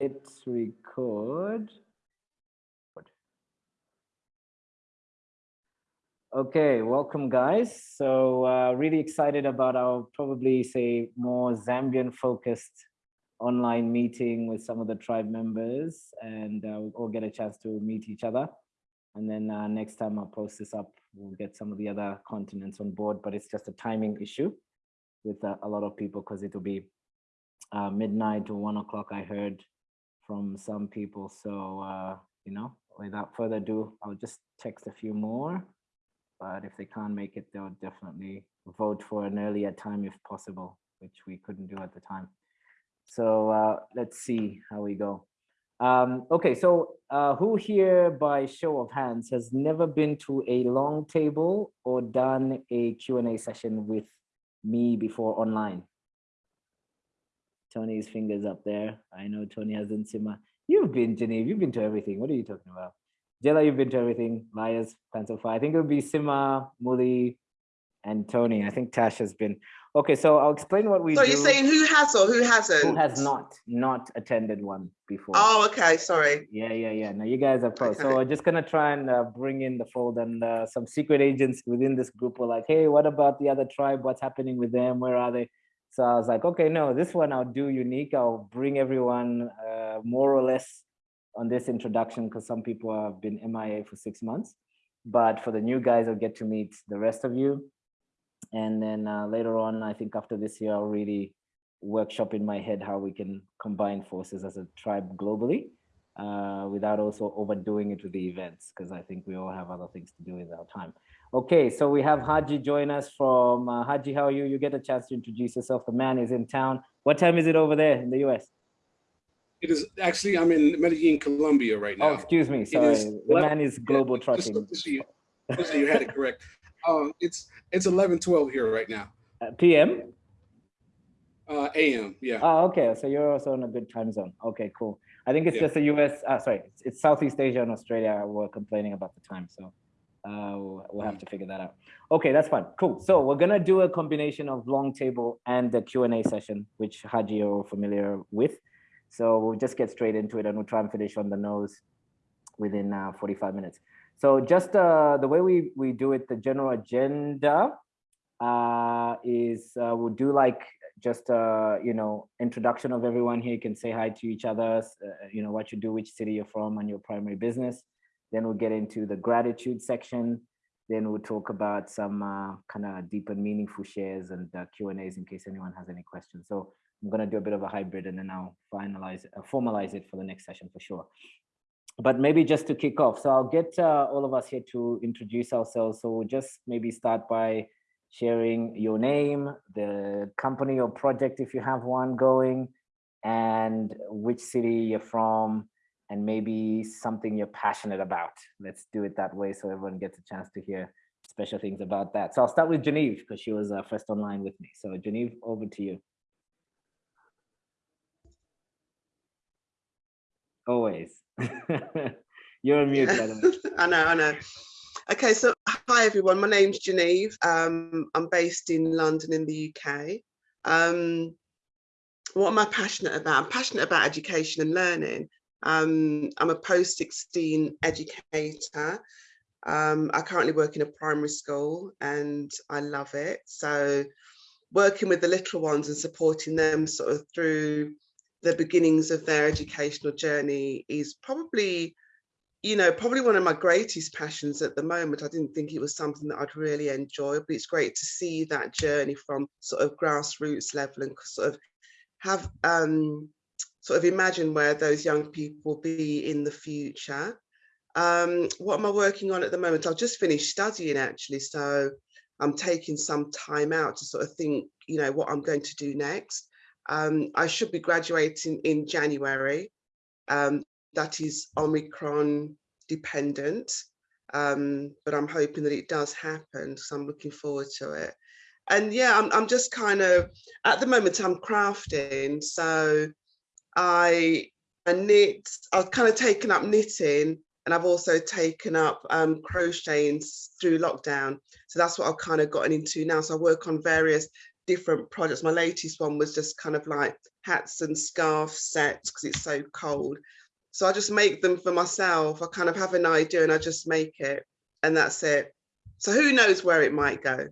It's record. Okay, welcome guys. So uh, really excited about our probably say more Zambian focused online meeting with some of the tribe members and uh, we'll all get a chance to meet each other. And then uh, next time I'll post this up, we'll get some of the other continents on board, but it's just a timing issue with uh, a lot of people because it'll be uh, midnight to one o'clock, I heard from some people. So, uh, you know, without further ado, I'll just text a few more. But if they can't make it, they'll definitely vote for an earlier time if possible, which we couldn't do at the time. So uh, let's see how we go. Um, okay, so uh, who here by show of hands has never been to a long table or done a Q&A session with me before online? Tony's fingers up there. I know Tony hasn't seen my, you've been Geneve, you've been to everything. What are you talking about? Jella, you've been to everything. Maya's Liars, Pencil Fire. I think it'll be Sima, Muli, and Tony. I think Tash has been. Okay, so I'll explain what we so do. you're saying who has or who hasn't? Who has not, not attended one before. Oh, okay, sorry. Yeah, yeah, yeah. Now you guys are pro. Okay. So we're just gonna try and uh, bring in the fold and uh, some secret agents within this group were like, hey, what about the other tribe? What's happening with them? Where are they? So I was like, okay, no, this one I'll do unique. I'll bring everyone uh, more or less on this introduction because some people have been MIA for six months. But for the new guys, I'll get to meet the rest of you. And then uh, later on, I think after this year, I'll really workshop in my head how we can combine forces as a tribe globally uh, without also overdoing it with the events, because I think we all have other things to do with our time. Okay, so we have Haji join us from uh, Haji. How are you? You get a chance to introduce yourself. The man is in town. What time is it over there in the US? It is actually, I'm in Medellin, Colombia right Oh, now. excuse me. Sorry, is the 11 man is global trucking. just you, you had it correct. Um, it's it's 11, 12 here right now. Uh, PM. Uh, AM, yeah. Oh, okay. So you're also in a good time zone. Okay, cool. I think it's Yeah. just the US. Uh, sorry, it's, it's Southeast Asia and Australia were complaining about the time. So uh, we'll, we'll have to figure that out. Okay, that's fine. Cool. So we're gonna do a combination of long table and the Q and A session, which Haji you're familiar with. So we'll just get straight into it and we'll try and finish on the nose within uh, 45 minutes. So just uh, the way we, we do it, the general agenda uh, is uh, we'll do like just, uh, you know, introduction of everyone here. You can say hi to each other, uh, you know, what you do, which city you're from and your primary business. Then we'll get into the gratitude section. Then we'll talk about some uh, kind of deep and meaningful shares and uh, Q and A's in case anyone has any questions. So I'm going to do a bit of a hybrid and then I'll finalize, uh, formalize it for the next session for sure. But maybe just to kick off, so I'll get uh, all of us here to introduce ourselves. So we'll just maybe start by sharing your name, the company or project if you have one going, and which city you're from, and maybe something you're passionate about. Let's do it that way so everyone gets a chance to hear special things about that. So I'll start with Genevieve because she was uh, first online with me. So Genevieve, over to you. Always. You're on mute, by the way. I know, I know. Okay, so hi everyone, my name's Geneve. Um, I'm based in London in the UK. Um, what am I passionate about? I'm passionate about education and learning. Um, I'm a post-16 educator. Um, I currently work in a primary school and I love it. So working with the little ones and supporting them sort of through the beginnings of their educational journey is probably you know, probably one of my greatest passions at the moment. I didn't think it was something that I'd really enjoy, but it's great to see that journey from sort of grassroots level and sort of have um, sort of imagine where those young people will be in the future. Um, what am I working on at the moment? I've just finished studying actually, so I'm taking some time out to sort of think, you know, what I'm going to do next. Um, I should be graduating in January. Um, that is Omicron dependent, um, but I'm hoping that it does happen. So I'm looking forward to it. And yeah, I'm, I'm just kind of, at the moment I'm crafting. So I, I knit, I've kind of taken up knitting and I've also taken up um, crocheting through lockdown. So that's what I've kind of gotten into now. So I work on various different projects. My latest one was just kind of like hats and scarf sets because it's so cold. So I just make them for myself. I kind of have an idea and I just make it and that's it. So who knows where it might go?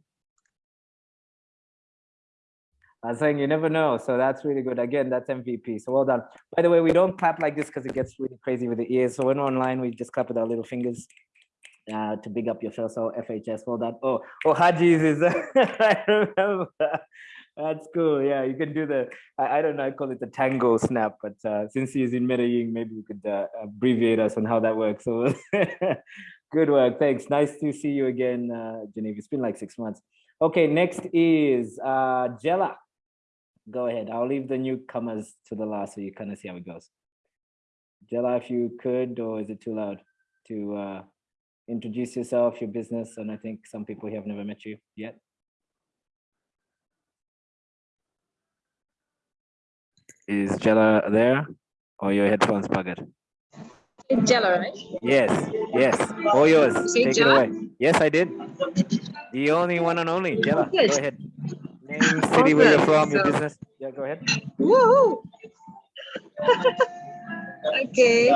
I was saying you never know. So that's really good. Again, that's MVP. So well done. By the way, we don't clap like this because it gets really crazy with the ears. So when we're online, we just clap with our little fingers uh, to big up your so FHS. Well done. Oh, oh, Haji's is. I remember. That's cool. Yeah, you can do the. I, I, don't know. I call it the tango snap. But uh, since he's in Medellin, maybe we could uh, abbreviate us on how that works. So good work. Thanks. Nice to see you again, uh, Geneva. It's been like six months. Okay, next is uh, Jella go ahead. I'll leave the newcomers to the last so you kind of see how it goes. Jella, if you could, or is it too loud to uh, introduce yourself, your business, and I think some people here have never met you yet. Is Jella there, or your headphones bugged? It's Jella, right? Yes, yes, all yours. Take Jella? it away. Yes, I did. The only one and only, Jella, go ahead. Name, city where you're from, your business. Yeah, go ahead. Woohoo! okay.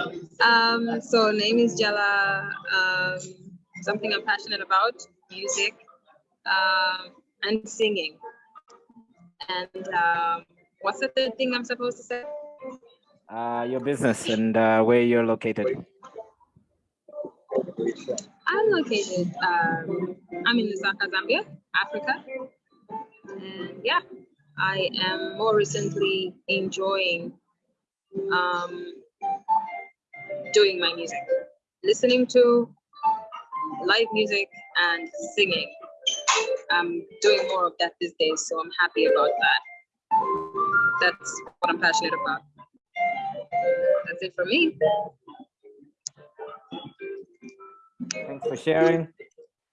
Um, so name is Jella. Um, something I'm passionate about, music, um, and singing. And um, what's the third thing I'm supposed to say? Uh, your business and uh, where you're located. I'm located. Um, I'm in Lusaka, Zambia, Africa. And yeah, I am more recently enjoying um, doing my music, listening to live music and singing. I'm doing more of that these days, so I'm happy about that. That's what I'm passionate about. That's it for me. Thanks for sharing.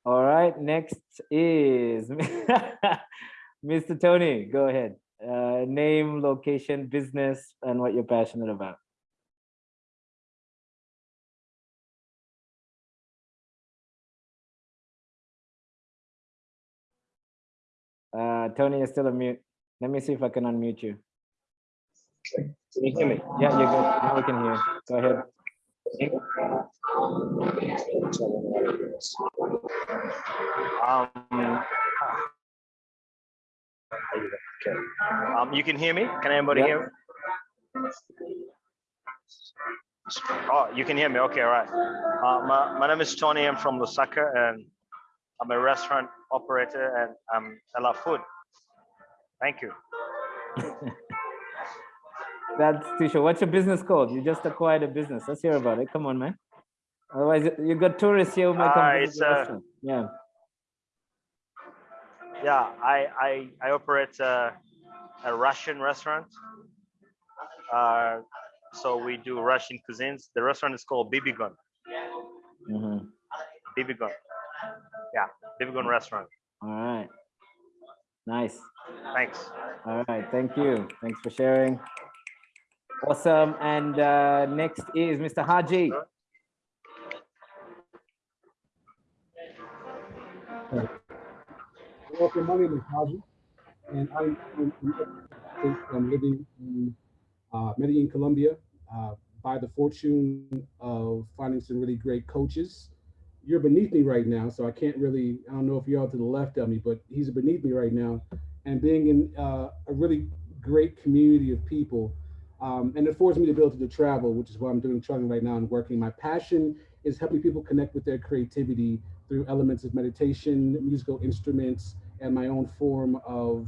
All right, next is Mr. Tony. Go ahead. Uh, name, location, business, and what you're passionate about. Uh, Tony, you're still on mute. Let me see if I can unmute you. Can you hear me? Yeah, you're good. Now we can hear. Go ahead. Um, okay. Um, you can hear me? Can anybody Yeah. hear me? Oh, you can hear me. Okay, all right. Uh, my, my name is Tony. I'm from Lusaka and I'm a restaurant operator and I'm I love food. Thank you. That's Tisha. What's your business called? You just acquired a business. Let's hear about it. Come on, man. Otherwise, you got tourists here who might come Uh, it's, uh. Yeah. Yeah, I I, I operate a, a Russian restaurant. Uh, so we do Russian cuisines. The restaurant is called Bibigon. Mhm. Bibigon. Yeah, Bibigon restaurant. All right. Nice. Thanks. All right. Thank you. Thanks for sharing. Awesome. And uh, next is Mr. Haji. Welcome, my name is Haji, and I'm- I'm living in uh, Medellin, Colombia, uh, by the fortune of finding some really great coaches. You're beneath me right now, so I can't really, I don't know if you're all to the left of me, but he's beneath me right now. And being in uh, a really great community of people, um, and it affords me the ability to travel, which is what I'm doing, traveling right now and working. My passion is helping people connect with their creativity through elements of meditation, musical instruments, and my own form of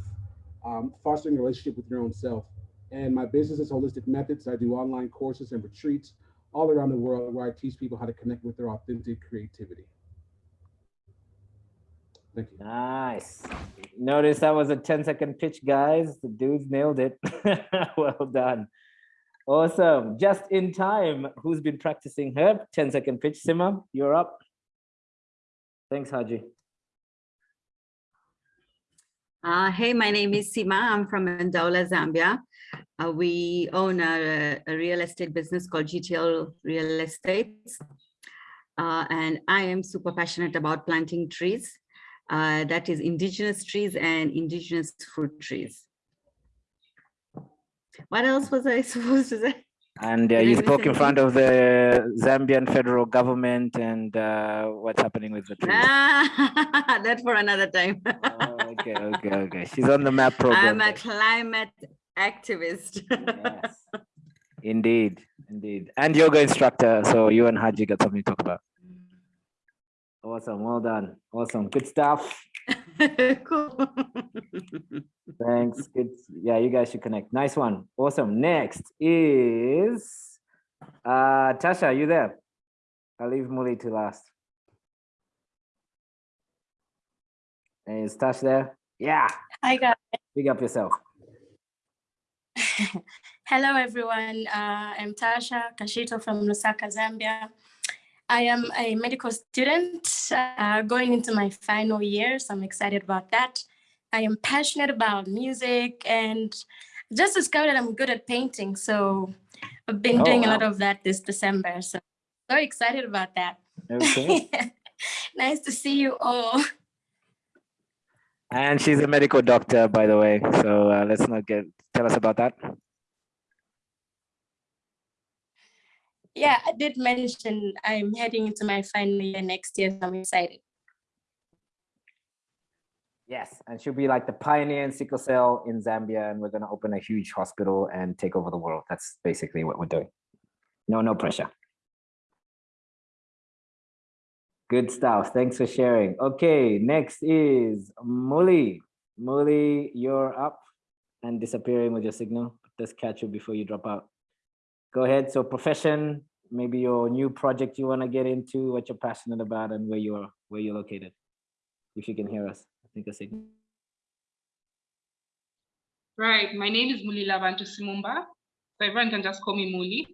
um, fostering a relationship with your own self. And my business is Holistic Methods. I do online courses and retreats all around the world where I teach people how to connect with their authentic creativity. Thank you. Nice. Notice that was a 10 second pitch, guys. The dudes nailed it. well done. Awesome. Just in time. Who's been practicing her 10 second pitch? Sima, you're up. Thanks, Haji. Uh, hey, my name is Sima. I'm from Ndola, Zambia. Uh, we own a, a real estate business called GTL Real Estate. Uh, and I am super passionate about planting trees. Uh, that is indigenous trees and indigenous fruit trees. What else was I supposed to say? And uh, you spoke in front of the Zambian federal government and uh, what's happening with the trees. Ah, that for another time. Oh, okay, okay, okay. She's on the map program. I'm a climate activist. Yes. Indeed, indeed. And yoga instructor. So you and Haji got something to talk about. Awesome. Well done. Awesome. Good stuff. Cool. Thanks. Good. Yeah, you guys should connect. Nice one. Awesome. Next is uh Tasha, are you there? I'll leave Muli to last. Is Tash there? Yeah. Hi guys. Big up yourself. Hello everyone. Uh, I'm Tasha Kashito from Lusaka, Zambia. I am a medical student uh, going into my final year, so I'm excited about that. I am passionate about music and just discovered that I'm good at painting. So I've been Oh, doing a lot of that this December. So very excited about that. Okay. nice to see you all. and she's a medical doctor, by the way. So uh, let's not get tell us about that. Yeah, I did mention I'm heading into my final year next year, so I'm excited. Yes, and she'll be like the pioneer in sickle cell in Zambia, and we're gonna open a huge hospital and take over the world. That's basically what we're doing. No, no pressure. Good stuff. Thanks for sharing. Okay, next is Muli. Muli, you're up and disappearing with your signal. Just catch you before you drop out. Go ahead. So profession, maybe your new project you want to get into, what you're passionate about, and where you're where you're located. If you can hear us, I think a signal. Right, my name is Muli Lavanto Simumba. So everyone can just call me Muli.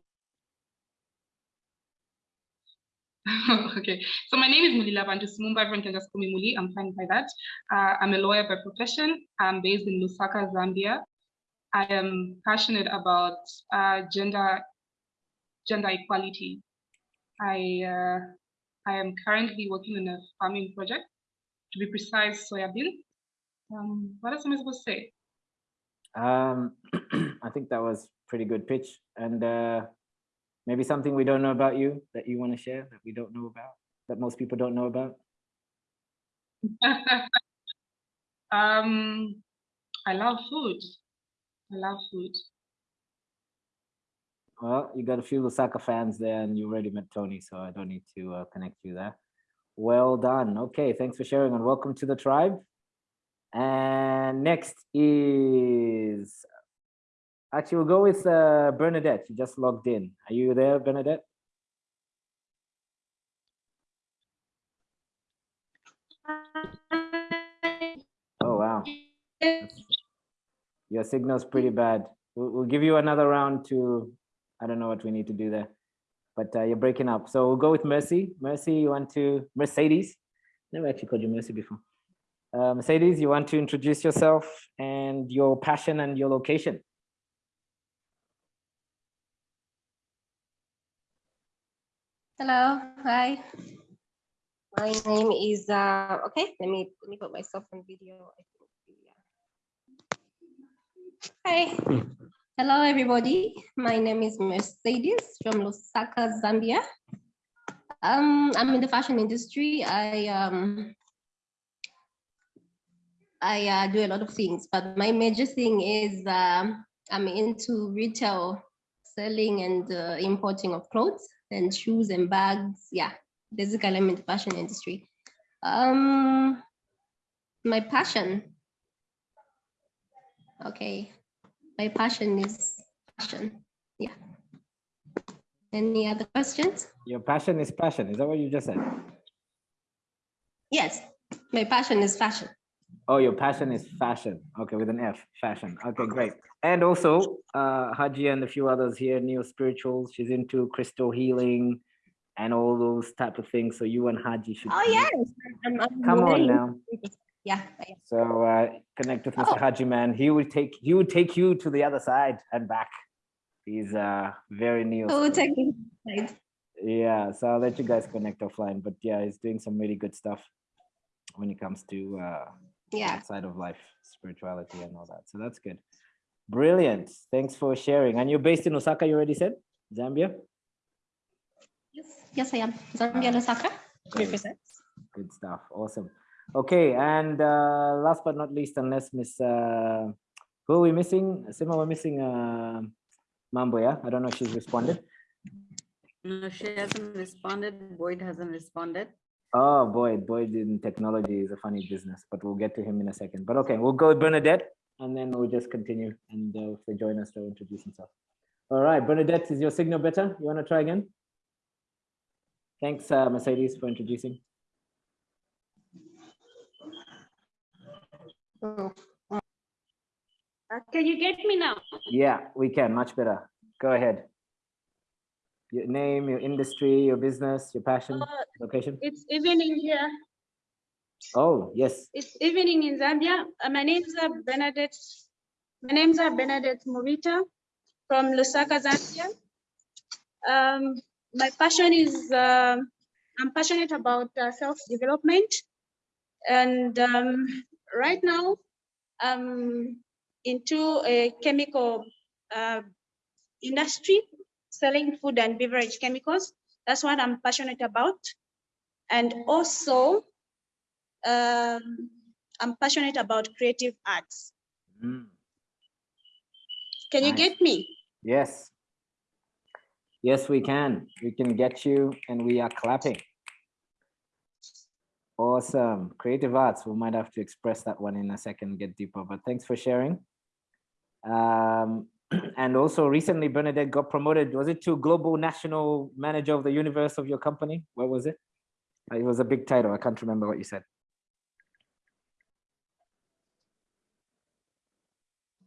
okay, so my name is Muli Lavanto Simumba. Everyone can just call me Muli. I'm fine by that. Uh, I'm a lawyer by profession. I'm based in Lusaka, Zambia. I am passionate about uh, gender gender equality. I uh, I am currently working on a farming project, to be precise, soybean. Um, what else am I supposed to say? Um, I think that was pretty good pitch, and uh, maybe something we don't know about you that you want to share that we don't know about that most people don't know about. um, I love food. I love food. Well, you got a few Lusaka fans there, and you already met Tony, so I don't need to uh, connect you there. Well done. Okay, thanks for sharing, and welcome to the tribe. And next is actually we'll go with uh, Bernadette. You just logged in. Are you there, Bernadette? Oh wow. Your signal's pretty bad. We'll, we'll give you another round to, I don't know what we need to do there, but uh, you're breaking up. So we'll go with Mercy. Mercy, you want to, Mercedes? Never actually called you Mercy before. Uh, Mercedes, you want to introduce yourself and your passion and your location? Hello, hi. My name is, uh, okay, let me, let me put myself on video. I think, yeah. Hi, hello, everybody. My name is Mercedes from Lusaka, Zambia. Um, I'm in the fashion industry. I, um, I uh, do a lot of things, but my major thing is um, I'm into retail selling and uh, importing of clothes and shoes and bags. Yeah, basically I'm in the fashion industry. Um, my passion. Okay, my passion is passion. Yeah. Any other questions? Your passion is passion. Is that what you just said? Yes, my passion is fashion. Oh, your passion is fashion. Okay, with an F, fashion. Okay, great. And also, uh, Haji and a few others here, neo spirituals. She's into crystal healing and all those type of things. So you and Haji should. Oh yes, I'm, I'm Come on now. Yeah. So uh, connect with Mr. Oh. Haji man. He would take he would take you to the other side and back. He's uh very neo. Oh, technically. Yeah, so I'll let you guys connect offline. But yeah, he's doing some really good stuff when it comes to uh yeah. outside of life, spirituality and all that. So that's good. Brilliant. Thanks for sharing. And you're based in Lusaka, you already said? Zambia? Yes, yes, I am. Zambia, Lusaka. Represent. Good stuff. Awesome. Okay, and uh, last but not least, unless Miss, uh, who are we missing? Sima, we're missing uh, Mambo, yeah? I don't know if she's responded. No, she hasn't responded. Boyd hasn't responded. Oh, Boyd, Boyd in technology is a funny business, but we'll get to him in a second. But okay, we'll go with Bernadette and then we'll just continue. And uh, if they join us, they'll introduce themselves. All right, Bernadette, is your signal better? You want to try again? Thanks, uh, Mercedes, for introducing. Uh, Can you get me now? Yeah, we can, much better. Go ahead. Your name, your industry, your business, your passion, Uh, location. It's evening here. Oh, yes. It's evening in Zambia. Uh, My name's uh, Bernadette. My name's uh, Bernadette Murita from Lusaka, Zambia. Um, my passion is uh, I'm passionate about uh, self-development, and um, right now I'm into a chemical uh, industry, selling food and beverage chemicals. That's what I'm passionate about, and also um, I'm passionate about creative arts. Mm, Can you get me? Yes. Yes, we can. We can get you and we are clapping. Awesome. Creative arts. We might have to express that one in a second, get deeper, but thanks for sharing. Um, and also recently Bernadette got promoted. Was it to global national manager of the universe of your company? What was it? Uh, It was a big title. I can't remember what you said.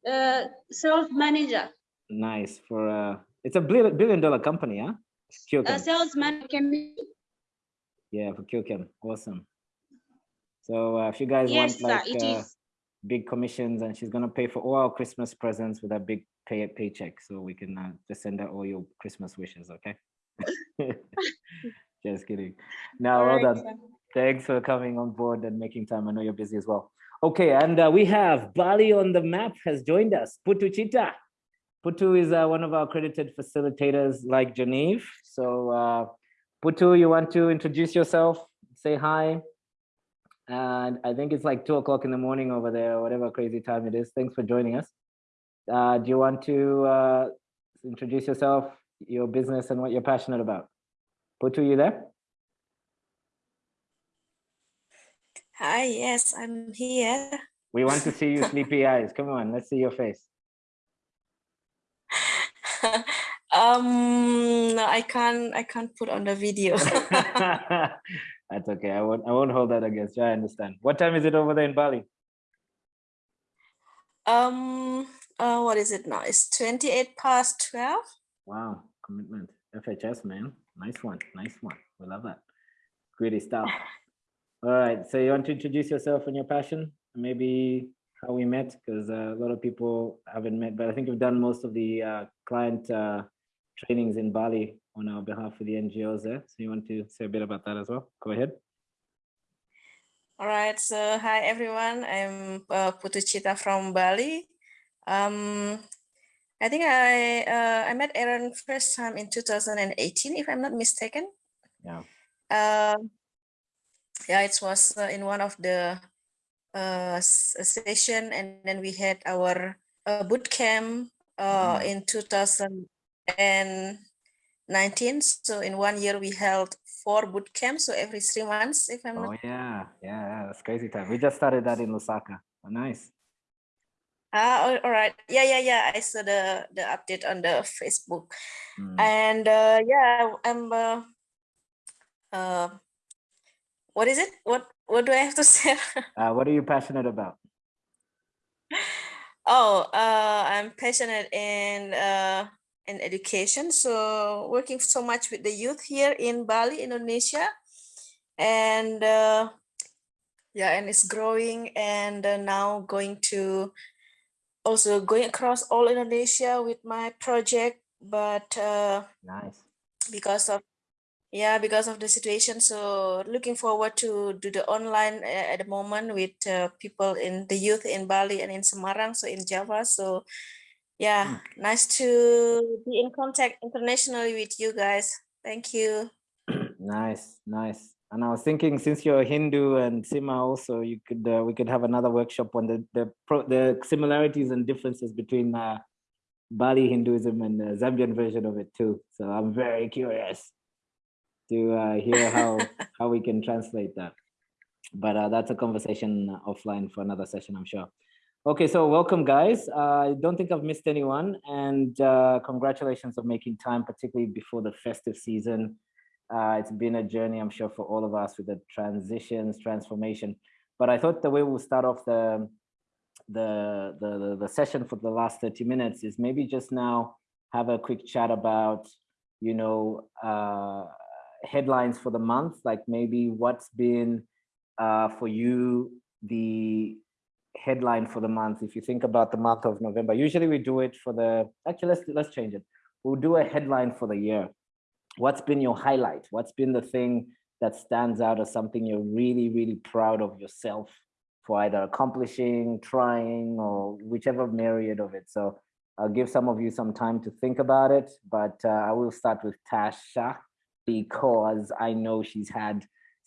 Uh, sales manager, Nice for uh it's a billion billion dollar company, huh? uh, sales manager. Yeah, for Kyochem. Awesome. So uh, if you guys Yes, want like uh, big commissions and she's gonna pay for all our Christmas presents with a big pay paycheck, so we can uh, just send her all your Christmas wishes, okay? Just kidding. Now, well done. Thanks for coming on board and making time. I know you're busy as well. Okay, and uh, we have Bali on the map has joined us. Putu Chita. Putu is uh, one of our accredited facilitators like Genevieve. So uh, Putu, you want to introduce yourself, say hi. And I think it's like two o'clock in the morning over there, or whatever crazy time it is. Thanks for joining us. Uh, do you want to uh, introduce yourself, your business and what you're passionate about? Putu, you there? Hi, yes, I'm here. We want to see you sleepy eyes. Come on, let's see your face. um, no, I can't. I can't put on the video. That's okay. I won't. I won't hold that against you. I understand. What time is it over there in Bali? um, uh, what is it now? It's twenty-eight past twelve. Wow, commitment. FHS man, nice one. Nice one. We love that. Greedy stuff. All right. So you want to introduce yourself and your passion? Maybe how we met, because uh, a lot of people haven't met, but I think you've done most of the uh, client uh, trainings in Bali on our behalf with the NGOs there. So you want to say a bit about that as well? Go ahead. All right. So hi everyone. I'm uh, Putu Chita from Bali. Um, I think I uh, I met Aaron first time in 2018, if I'm not mistaken. Yeah. Um, yeah, it was uh, in one of the uh, session, and then we had our uh, boot camp uh, Mhm. in 2019. So in one year, we held four boot camps. So every three months, if I'm Oh not. yeah, yeah, yeah, that's crazy time. We just started that in Lusaka. Oh, nice. Ah, all- all right. Yeah, yeah, yeah. I saw the the update on the Facebook, Mm. and uh, yeah, I'm. Uh, uh, what is it? What What do I have to say? Uh, what are you passionate about? Oh, uh, I'm passionate in uh, in education. So working so much with the youth here in Bali, Indonesia, and uh, yeah, and it's growing. And uh, now going to also going across all Indonesia with my project, but uh, Nice. because of yeah because of the situation so looking forward to do the online uh, at the moment with uh, people in the youth in bali and in semarang so in java so yeah, nice to be in contact internationally with you guys. Thank you. Nice, nice. And I was thinking, since you're Hindu and Sima also, you could uh, we could have another workshop on the the pro, the similarities and differences between uh, Bali Hinduism and the Zambian version of it too. So I'm very curious to uh, hear how how we can translate that. But uh, that's a conversation offline for another session, I'm sure. Okay, so welcome guys. Uh, I don't think I've missed anyone and uh, congratulations on making time, particularly before the festive season. Uh, it's been a journey, I'm sure, for all of us with the transitions, transformation. But I thought the way we'll start off the, the, the, the session for the last 30 minutes is maybe just now have a quick chat about, you know, uh, headlines for the month, like maybe what's been uh, for you the headline for the month. If you think about the month of November, usually we do it for the, actually, let's, let's change it. We'll do a headline for the year what's been your highlight? What's been the thing that stands out as something you're really, really proud of yourself for either accomplishing, trying, or whichever myriad of it. So I'll give some of you some time to think about it, but uh, I will start with Tasha because I know she's had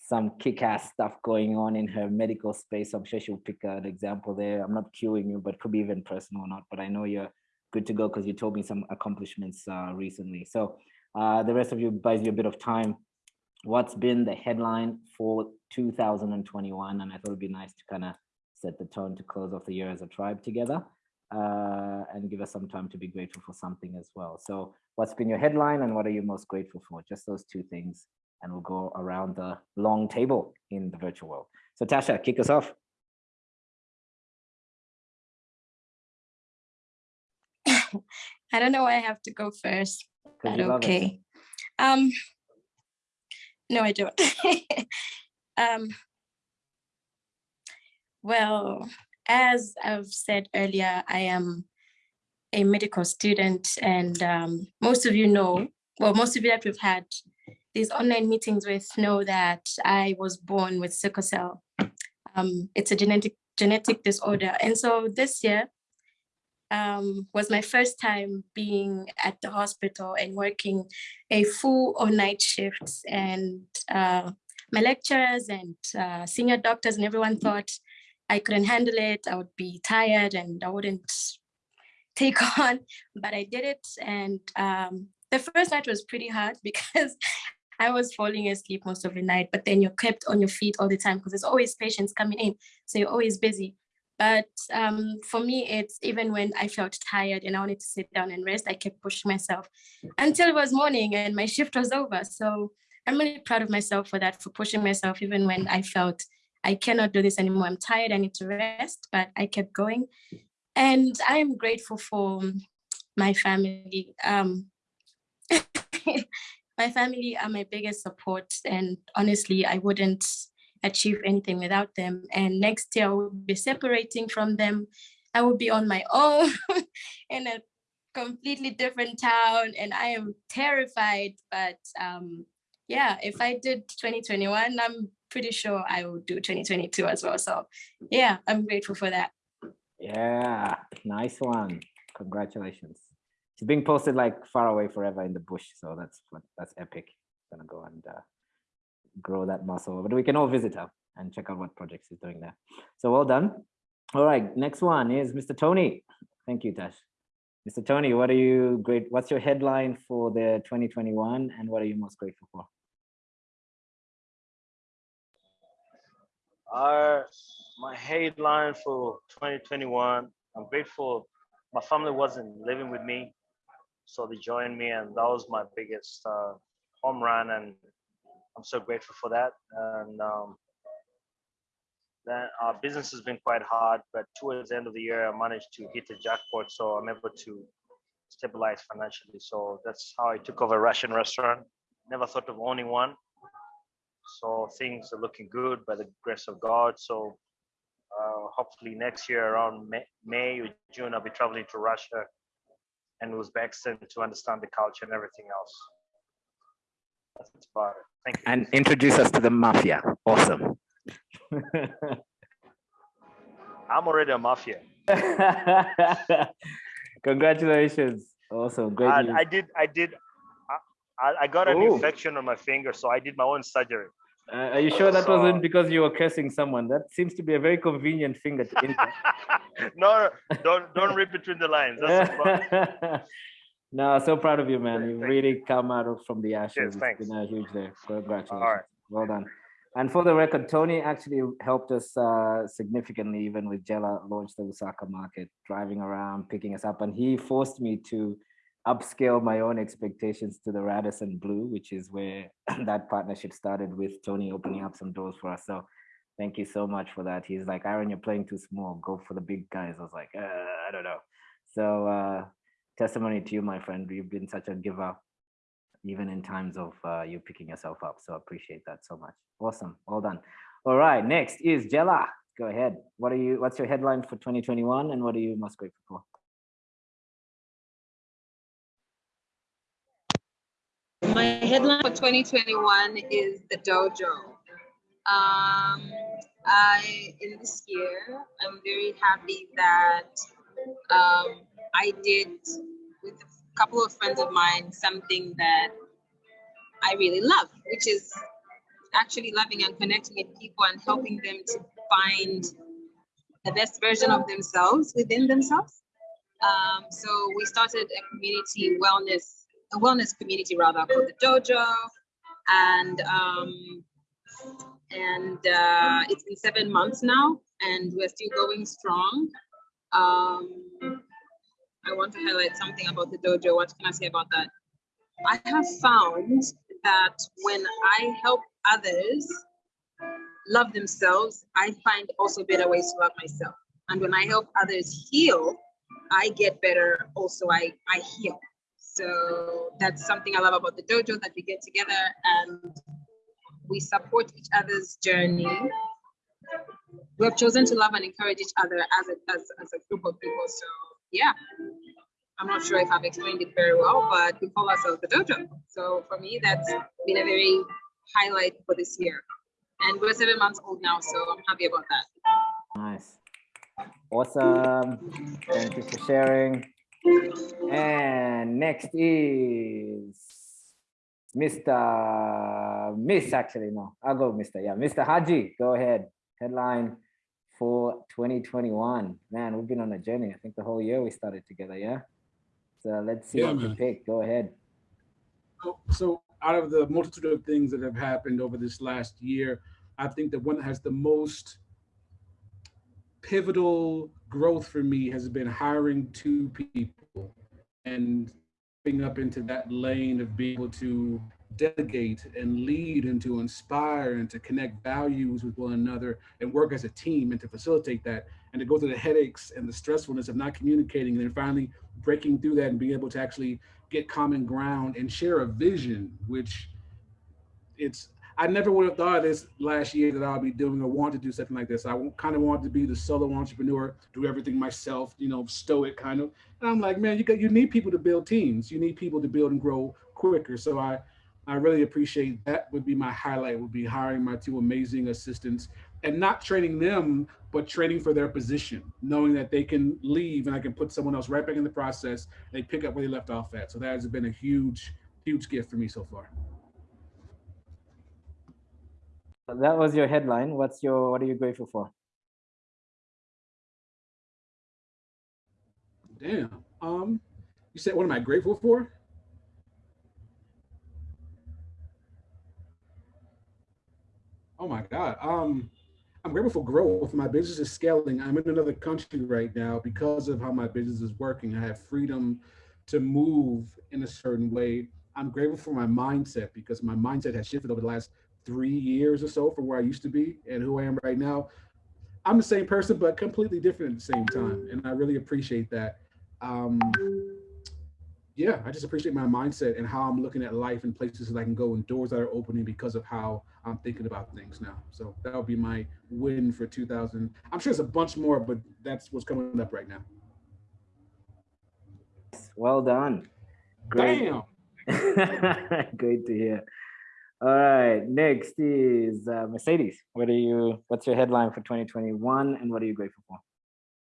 some kick-ass stuff going on in her medical space. I'm sure she'll pick an example there. I'm not cueing you, but could be even personal or not, but I know you're good to go because you told me some accomplishments uh, recently. So uh, the rest of you buys you a bit of time. What's been the headline for 2021? And I thought it'd be nice to kind of set the tone to close off the year as a tribe together uh, and give us some time to be grateful for something as well. So what's been your headline and what are you most grateful for? Just those two things. And we'll go around the long table in the virtual world. So Tasha, kick us off. I don't know why I have to go first. But okay. Um, no, I don't. um, well, as I've said earlier, I am a medical student and um, most of you know, well, most of you that we've had these online meetings with know that I was born with sickle cell. Um, it's a genetic genetic disorder. And so this year, um, was my first time being at the hospital and working a full or night shifts and uh, my lecturers and uh, senior doctors and everyone thought I couldn't handle it, I would be tired and I wouldn't take on, but I did it. And um, the first night was pretty hard because I was falling asleep most of the night, but then you're kept on your feet all the time because there's always patients coming in. So you're always busy. But um, for me, it's even when I felt tired and I wanted to sit down and rest, I kept pushing myself until it was morning and my shift was over. So I'm really proud of myself for that, for pushing myself, even when I felt I cannot do this anymore. I'm tired, I need to rest, but I kept going. And I am grateful for my family. Um, my family are my biggest support. And honestly, I wouldn't achieve anything without them. And next year I will be separating from them. I will be on my own in a completely different town and I am terrified. But um, yeah, if I did 2021, I'm pretty sure I will do 2022 as well. So yeah, I'm grateful for that. Yeah, nice one. Congratulations. She's being posted like far away forever in the bush. So that's that's epic. Gonna go and uh, grow that muscle. But we can all visit her and check out what projects he's doing there. So well done. All right, next one is Mr. Tony. Thank you, Tash. Mr. Tony, what are you great? What's your headline for the 2021 and what are you most grateful for? Uh, my headline for 2021, I'm grateful my family wasn't living with me, so they joined me and that was my biggest uh, home run and I'm so grateful for that. And um, then our business has been quite hard, but towards the end of the year, I managed to hit the jackpot, so I'm able to stabilize financially. So that's how I took over a Russian restaurant. Never thought of owning one. So things are looking good by the grace of God. So uh, hopefully next year around May, May or June, I'll be traveling to Russia and Uzbekistan to understand the culture and everything else. That's about it. Thank you. And introduce us to the mafia. Awesome. I'm already a mafia. Congratulations. Awesome. Great And. I did, I did, I, I got an Oh. infection on my finger, so I did my own surgery. Uh, are you sure that So- wasn't because you were cursing someone? That seems to be a very convenient finger to injure. No, don't, don't read between the lines. That's no, so proud of you, man. You really come out of from the ashes. It's thanks. been a huge day. Congratulations. right. Well done. And for the record, Tony actually helped us uh, significantly, even with Jella launch the Lusaka market, driving around, picking us up. And he forced me to upscale my own expectations to the Radisson Blu, which is where that partnership started with Tony opening up some doors for us. So thank you so much for that. He's like, Aaron, you're playing too small. Go for the big guys. I was like, uh, I don't know. So uh, testimony to you, my friend. You've been such a giver, even in times of uh, you picking yourself up. So appreciate that so much. Awesome. Well done. All right. Next is Jella. Go ahead. What are you? What's your headline for 2021, and what are you most grateful for? Headline for 2021 is the dojo. Um, I in this year, I'm very happy that um, I did with a couple of friends of mine something that I really love, which is actually loving and connecting with people and helping them to find the best version of themselves within themselves. Um, so we started a community wellness, a wellness community rather called the Dojo, and um, and uh, it's been seven months now, and we're still going strong. Um, I want to highlight something about the dojo. What can I say about that? I have found that when I help others love themselves, I find also better ways to love myself. And when I help others heal, I get better. Also, I I heal. So that's something I love about the dojo that we get together and we support each other's journey. We have chosen to love and encourage each other as a as, as a group of people. So yeah, I'm not sure if I've explained it very well, but we call ourselves the dojo. So for me, that's been a very highlight for this year. And we're seven months old now, so I'm happy about that. Nice. Awesome. Thank you for sharing. And next is Mr. Miss, actually, no, I'll go Mr. Yeah, Mr. Haji, go ahead. Headline for 2021. Man, we've been on a journey. I think the whole year we started together, yeah? So let's see Yeah, what you pick. Go ahead. So- So out of the multitude of things that have happened over this last year, I think the one that has the most pivotal growth for me has been hiring two people and being up into that lane of being able to delegate and lead and to inspire and to connect values with one another and work as a team and to facilitate that and to go through the headaches and the stressfulness of not communicating and then finally breaking through that and being able to actually get common ground and share a vision which it's I never would have thought this last year that I'll be doing or want to do something like this. I kind of want to be the solo entrepreneur, do everything myself, you know, stoic kind of. And I'm like, man, you got you need people to build teams. You need people to build and grow quicker. So I I really appreciate that would be my highlight would be hiring my two amazing assistants and not training them, but training for their position, knowing that they can leave and I can put someone else right back in the process. They pick up where they left off at. So that has been a huge, huge gift for me so far. That was your headline. What's your, what are you grateful for? Damn. Um, you said what am I grateful for? Oh my God. Um, I'm grateful for growth. My business is scaling. I'm in another country right now because of how my business is working. I have freedom to move in a certain way. I'm grateful for my mindset because my mindset has shifted over the last three years or so from where I used to be and who I am right now. I'm the same person, but completely different at the same time. And I really appreciate that. Um, yeah, I just appreciate my mindset and how I'm looking at life and places that I can go and doors that are opening because of how I'm thinking about things now. So that would be my win for 2000. I'm sure there's a bunch more, but that's what's coming up right now. Well done. Great. Damn. Great to hear. All right, next is uh, Mercedes. What are you? What's your headline for 2021, and what are you grateful for?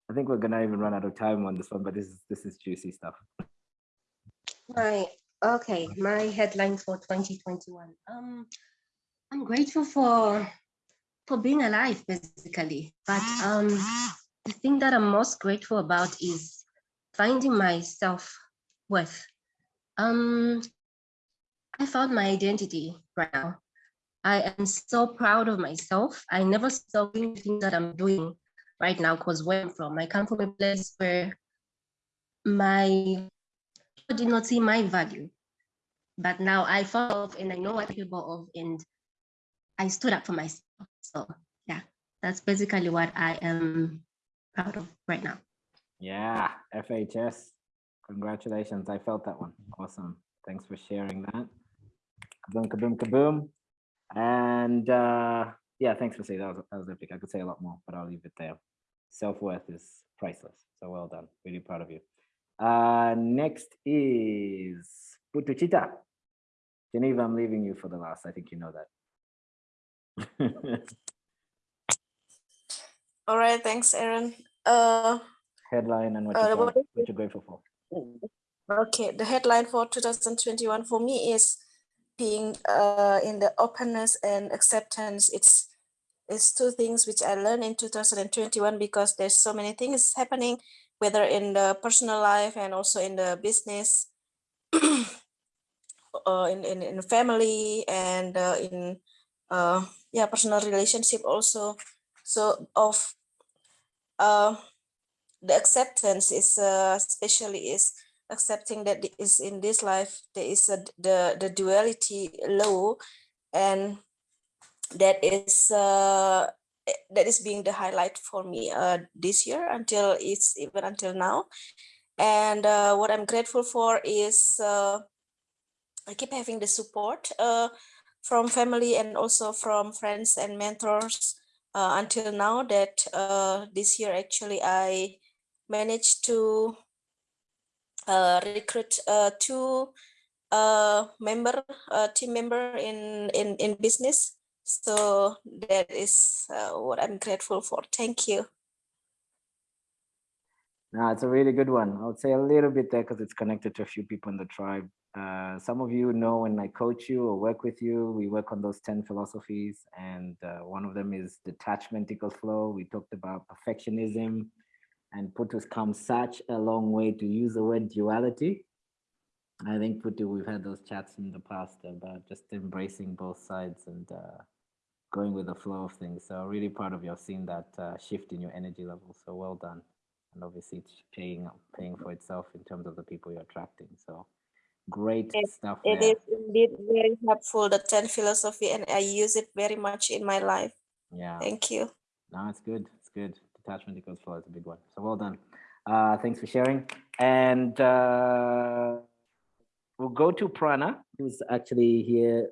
I think we're gonna even run out of time on this one, but this is this is juicy stuff. Right. okay, my headline for 2021. Um, I'm grateful for for being alive, basically. But um, the thing that I'm most grateful about is finding my self worth. Um, I found my identity right now. I am so proud of myself. I never doing things that I'm doing right now because where I'm from, I come from a place where my people did not see my value. But now I found and I know what I'm capable of and I stood up for myself. So yeah, that's basically what I am proud of right now. Yeah, FHS. Congratulations. I felt that one. Awesome. Thanks for sharing that. Kaboom, kaboom, kaboom. And uh, yeah, thanks for saying that was, that was epic. I could say a lot more, but I'll leave it there. Self-worth is priceless. So well done. Really proud of you. Uh, next is Putuchita. Geneva, I'm leaving you for the last. I think you know that. All right, thanks, Aaron. Uh, Headline and what, Uh, you're, what what you're grateful for. Okay, the headline for 2021 for me is being uh, in the openness and acceptance. It's it's two things which I learned in 2021 because there's so many things happening, whether in the personal life and also in the business, uh, in, in in family and uh, in uh, yeah personal relationship also. So of uh, the acceptance is uh, especially is accepting that is in this life there is a the the duality law and that is uh that is being the highlight for me uh this year until it's even until now. And uh, what i'm grateful for is uh i keep having the support uh from family and also from friends and mentors uh, until now that this year actually i managed to recruit uh, two uh, member uh, team member in in in business. So that is uh, what I'm grateful for. Thank you. No, it's a really good one. I would say a little bit there because it's connected to a few people in the tribe. Uh, some of you know when I coach you or work with you, we work on those 10 philosophies. And uh, one of them is detachment equals flow. We talked about perfectionism and Putu's come such a long way to use the word duality. I think Putu, we've had those chats in the past about just embracing both sides and uh, going with the flow of things. So really proud of you. I've seen that uh, shift in your energy level. So well done. And obviously it's paying paying for itself in terms of the people you're attracting. So great It, stuff it there. is indeed very helpful, the 10 philosophy, and I use it very much in my life. Yeah. Thank you. No, it's good. It's good. Detachment equals flow is a big one. So well done. Uh, thanks for sharing. And uh, we'll go to Prana, who's actually here,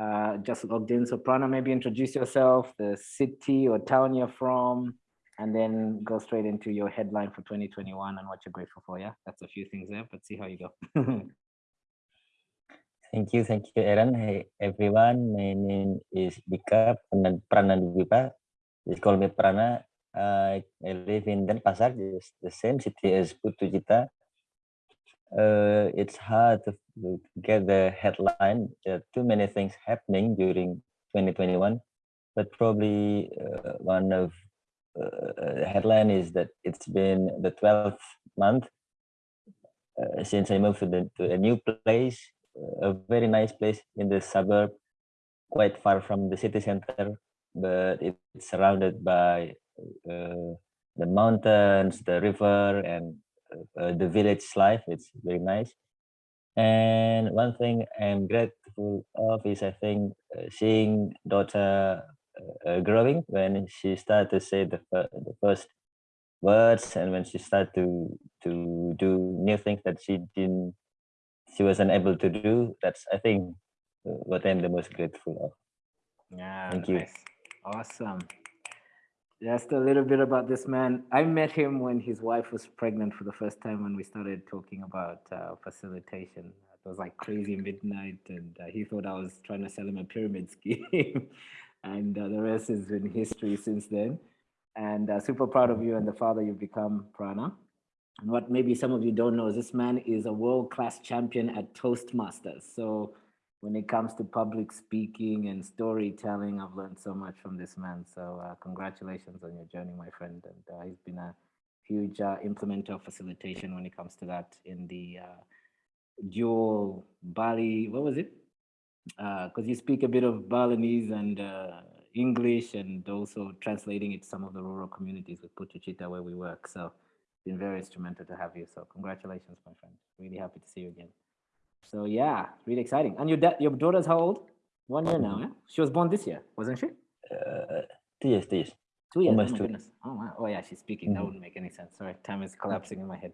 uh, just logged in. So Prana, maybe introduce yourself, the city or town you're from, and then go straight into your headline for 2021 and what you're grateful for. Yeah, that's a few things there, but see how you go. Thank you, thank you, Aaron. Hey, everyone. My name is Dika Prana- Pranadipa. Just call me Prana. I live in Denpasar, just the same city as Putucita. Uh, it's hard to get the headline. There are too many things happening during 2021, but probably uh, one of the headline is that it's been the 12th month since I moved to, the, to a new place, a very nice place in the suburb, quite far from the city center, but it's surrounded by uh, the mountains, the river, and uh, the village life. It's very nice. And one thing I'm grateful of is I think uh, seeing daughter uh, uh, growing when she started to say the, the first words and when she started to to do new things that she didn't she wasn't able to do that's i think uh, what i'm the most grateful of Yeah, Thank you. Awesome. Just a little bit about this man. I met him when his wife was pregnant for the first time when we started talking about uh, facilitation. It was like crazy midnight, and uh, he thought I was trying to sell him a pyramid scheme. and uh, the rest has been history since then. and uh, super proud of you and the father you've become, Prana. And what maybe some of you don't know is this man is a world-class champion at Toastmasters. So when it comes to public speaking and storytelling, I've learned so much from this man. So uh, congratulations on your journey, my friend. And uh, he's been a huge uh, implementer of facilitation when it comes to that in the uh, dual Bali, what was it? Because you speak a bit of Balinese and uh, English and also translating it to some of the rural communities with Putuchita where we work. So been very instrumental to have you. So congratulations, my friend. Really happy to see you again. So yeah, really exciting. And your dad, your daughter's how old? One year now. Eh? She was born this year, wasn't she? Uh, two years, two years. Two years. Almost oh my two. goodness. Oh wow. Oh yeah, she's speaking. That Mhm. wouldn't make any sense. Sorry, time is collapsing in my head.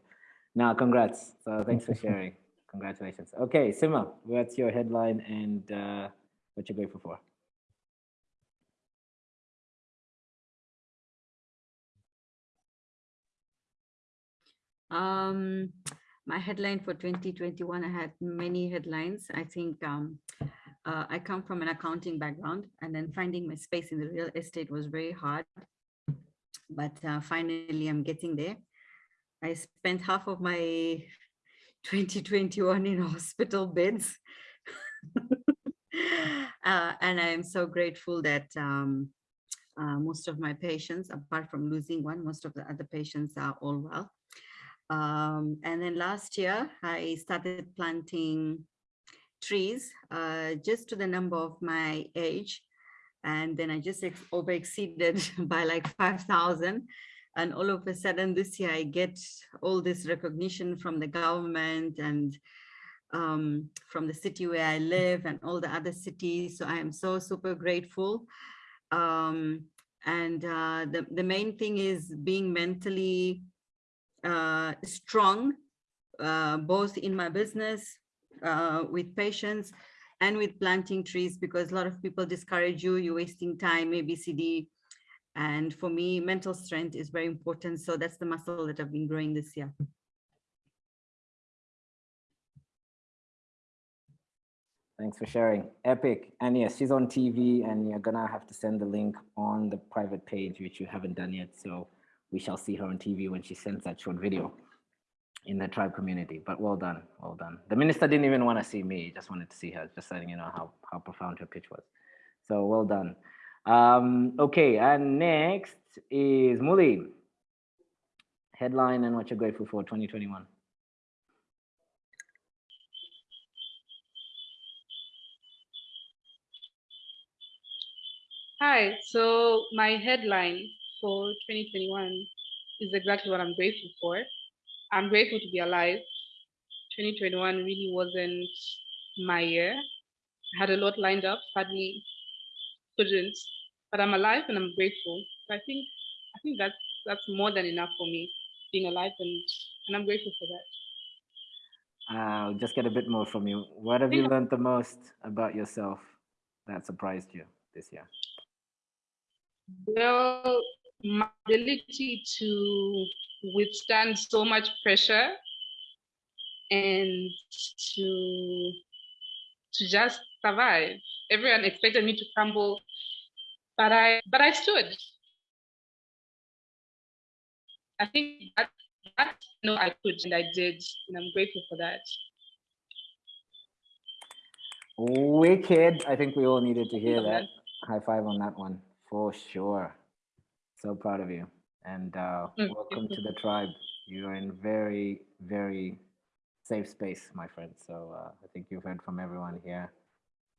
Now, congrats. So thanks for sharing. Congratulations. Okay, Sima, what's your headline and uh, what you're grateful for? Um, my headline for 2021, I had many headlines. I think um, uh, I come from an accounting background and then finding my space in the real estate was very hard. But uh, finally, I'm getting there. I spent half of my 2021 in hospital beds. uh, and I am so grateful that um, uh, most of my patients, apart from losing one, most of the other patients are all well. Um, and then last year, I started planting trees uh, just to the number of my age. And then I just over exceeded by like 5,000. And all of a sudden this year, I get all this recognition from the government and um, from the city where I live and all the other cities. So I am so super grateful. Um, and uh, the, the main thing is being mentally uh, strong, uh, both in my business, uh, with patients and with planting trees, because a lot of people discourage you, you're wasting time, ABCD. And for me, mental strength is very important. So that's the muscle that I've been growing this year. Thanks for sharing. Epic. And yes, she's on TV and you're gonna have to send the link on the private page, which you haven't done yet. So we shall see her on TV when she sends that short video in the tribe community. But well done, well done. The minister didn't even want to see me, just wanted to see her, just letting you know how, how profound her pitch was. So well done. Um, okay, and next is Muli. Headline and what you're grateful for 2021. Hi, so my headline for 2021 is exactly what I'm grateful for. I'm grateful to be alive. 2021 really wasn't my year. I had a lot lined up, sadly couldn't, but I'm alive and I'm grateful. So I think I think that's that's more than enough for me, being alive and, and I'm grateful for that. I'll just get a bit more from you. What have you learned the most about yourself that surprised you this year? Well, my ability to withstand so much pressure and to to just survive. Everyone expected me to crumble, but I but I stood. I think that that no, I could and I did, and I'm grateful for that. Wicked. I think we all needed to hear that. High five on that one for sure. So proud of you. And uh, welcome to the tribe. You are in very, very safe space, my friend. So uh, I think you've heard from everyone here.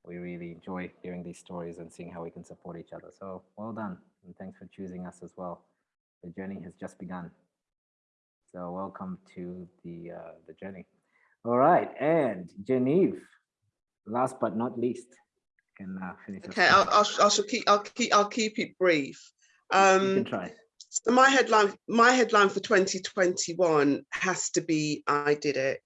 We really enjoy hearing these stories and seeing how we can support each other. So well done. And thanks for choosing us as well. The journey has just begun. So welcome to the uh, the journey. All right, and Genevieve, last but not least, can uh, finish. Okay. I'll, I'll, I shall keep, I'll keep, I'll keep it brief. You can Um, try. so my headline, my headline for 2021 has to be I did it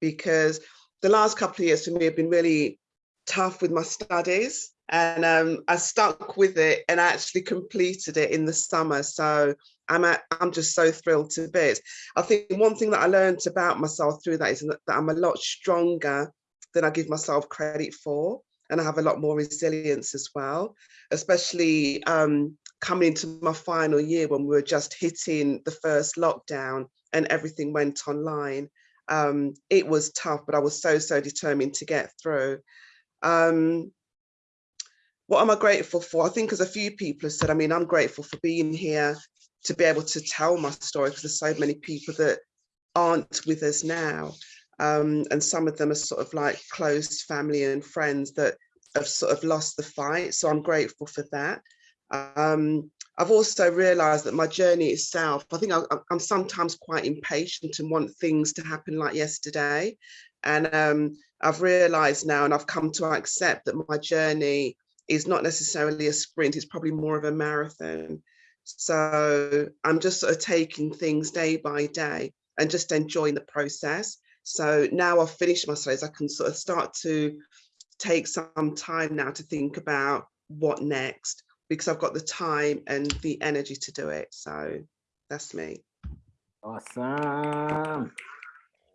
because the last couple of years for me have been really tough with my studies and um, I stuck with it and I actually completed it in the summer. So I'm at, I'm just so thrilled to bits. I think one thing that I learned about myself through that is that that I'm a lot stronger than I give myself credit for. And I have a lot more resilience as well, especially um, coming into my final year when we were just hitting the first lockdown and everything went online. Um, it was tough, but I was so, so determined to get through. Um, what am I grateful for? I think as a few people have said, I mean, I'm grateful for being here to be able to tell my story because there's so many people that aren't with us now. Um, and some of them are sort of like close family and friends that have sort of lost the fight. So I'm grateful for that. Um, I've also realized that my journey itself, I think I, am sometimes quite impatient and want things to happen like yesterday. And um, I've realized now and I've come to accept that my journey is not necessarily a sprint, it's probably more of a marathon. So I'm just sort of taking things day by day and just enjoying the process. So now I've finished my studies, I can sort of start to take some time now to think about what next because I've got the time and the energy to do it. So that's me. Awesome.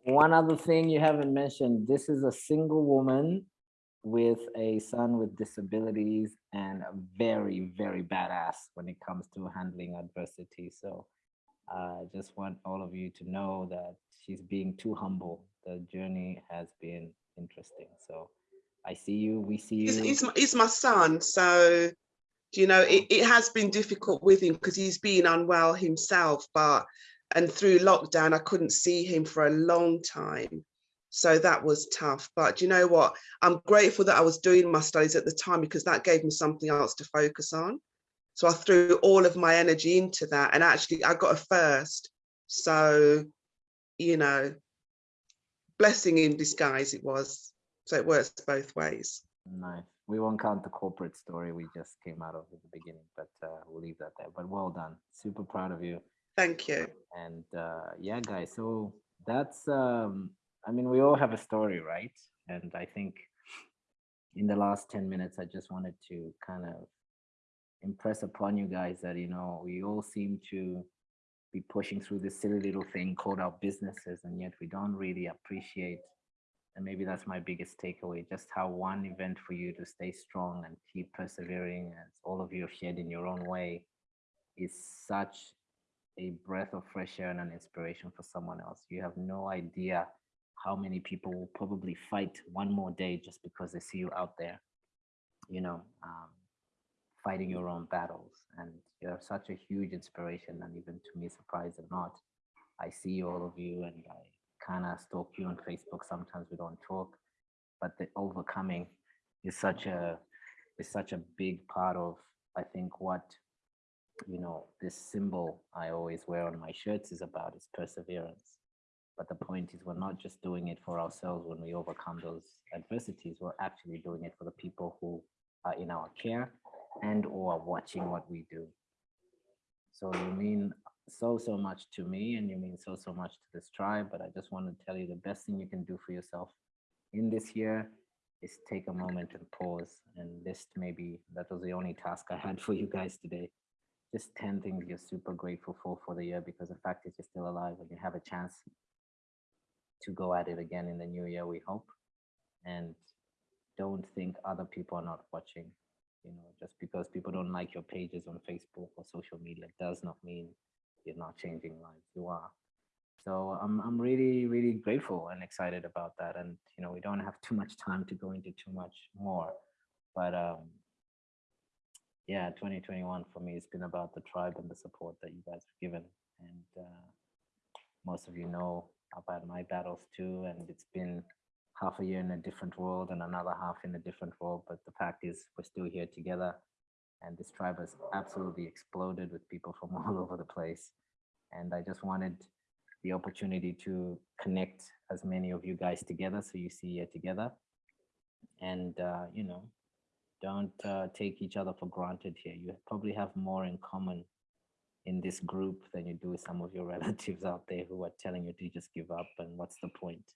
One other thing you haven't mentioned, this is a single woman with a son with disabilities and a very, very badass when it comes to handling adversity. So I uh, just want all of you to know that she's being too humble. The journey has been interesting. So I see you, we see you. He's, he's, my, he's my son. So, you know, it, it has been difficult with him because he's been unwell himself, but, and through lockdown, I couldn't see him for a long time. So that was tough. But you know what? I'm grateful that I was doing my studies at the time because that gave me something else to focus on. So I threw all of my energy into that and actually I got a first. So, you know, blessing in disguise it was. So it works both ways. Nice. We won't count the corporate story we just came out of at the beginning, but uh, we'll leave that there. But well done. Super proud of you. Thank you. And uh, yeah, guys, so that's um, I mean, we all have a story, right? And I think in the last 10 minutes, I just wanted to kind of impress upon you guys that, you know, we all seem to be pushing through this silly little thing called our businesses, and yet we don't really appreciate. And maybe that's my biggest takeaway, just how one event for you to stay strong and keep persevering, as all of you have shared in your own way, is such a breath of fresh air and an inspiration for someone else. You have no idea how many people will probably fight one more day just because they see you out there, you know, um, fighting your own battles. And you're such a huge inspiration. And even to me, surprised or not, I see all of you and I kind of stalk you on Facebook. Sometimes we don't talk, but the overcoming is such a is such a big part of I think what you know this symbol I always wear on my shirts is about is perseverance but the point is, we're not just doing it for ourselves when we overcome those adversities. We're actually doing it for the people who are in our care and or watching what we do. So you mean so, so much to me and you mean so, so much to this tribe. But I just want to tell you the best thing you can do for yourself in this year is take a moment and pause and list maybe that was the only task I had for you guys today. Just 10 things you're super grateful for for the year because the fact is you're still alive and you have a chance to go at it again in the new year, we hope. And don't think other people are not watching. You know, just because people don't like your pages on Facebook or social media does not mean you're not changing lives. You are. So I'm I'm really really grateful and excited about that. And you know, we don't have too much time to go into too much more, but um, yeah, 2021 for me has been about the tribe and the support that you guys have given. And uh, most of you know had my battles too, and it's been half a year in a different world and another half in a different world. But the fact is, we're still here together, and this tribe has absolutely exploded with people from all over the place. And I just wanted the opportunity to connect as many of you guys together, so you see here together, and uh, you know, don't uh, take each other for granted here. You probably have more in common in this group than you do with some of your relatives out there who are telling you to just give up and what's the point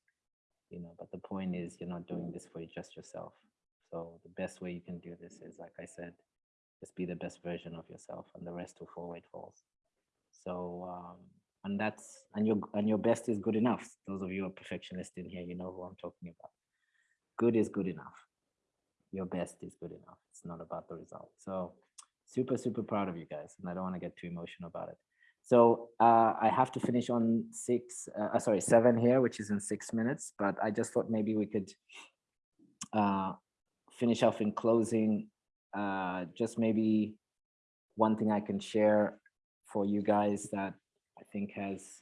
you know but the point is you're not doing this for just yourself so the best way you can do this is like i said just be the best version of yourself and the rest will fall where it falls so um and that's and your and your best is good enough those of you are perfectionists in here you know who i'm talking about good is good enough your best is good enough it's not about the result so super, super proud of you guys. And I don't want to get too emotional about it. So uh, I have to finish on six, uh, sorry, seven here, which is in six minutes, but I just thought maybe we could uh, finish off in closing. Uh, just maybe one thing I can share for you guys that I think has,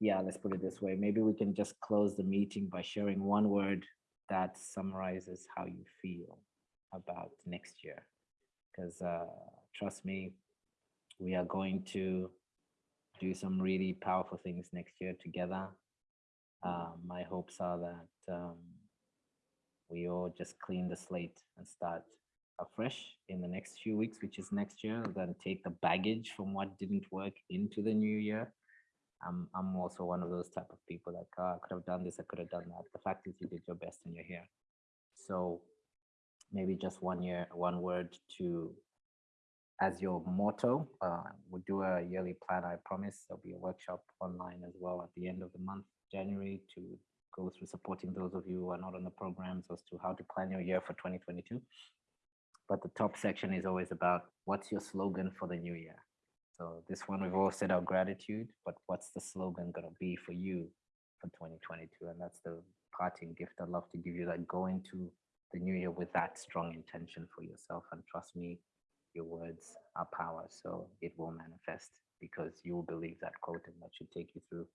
yeah, let's put it this way. Maybe we can just close the meeting by sharing one word that summarizes how you feel about next year. Because uh, trust me, we are going to do some really powerful things next year together. Uh, my hopes are that um, we all just clean the slate and start afresh in the next few weeks, which is next year, then take the baggage from what didn't work into the new year. I'm, I'm also one of those type of people like, oh, I could have done this, I could have done that. The fact is you did your best and you're here. So maybe just one year, one word to as your motto. Uh, we'll do a yearly plan, I promise. There'll be a workshop online as well at the end of the month, January, to go through supporting those of you who are not on the programs as to how to plan your year for 2022. But the top section is always about what's your slogan for the new year. So this one, we've all said our gratitude, but what's the slogan gonna be for you for 2022? And that's the parting gift I'd love to give you that go into the new year with that strong intention for yourself. And trust me, your words are power. So it will manifest because you will believe that quote and that should take you through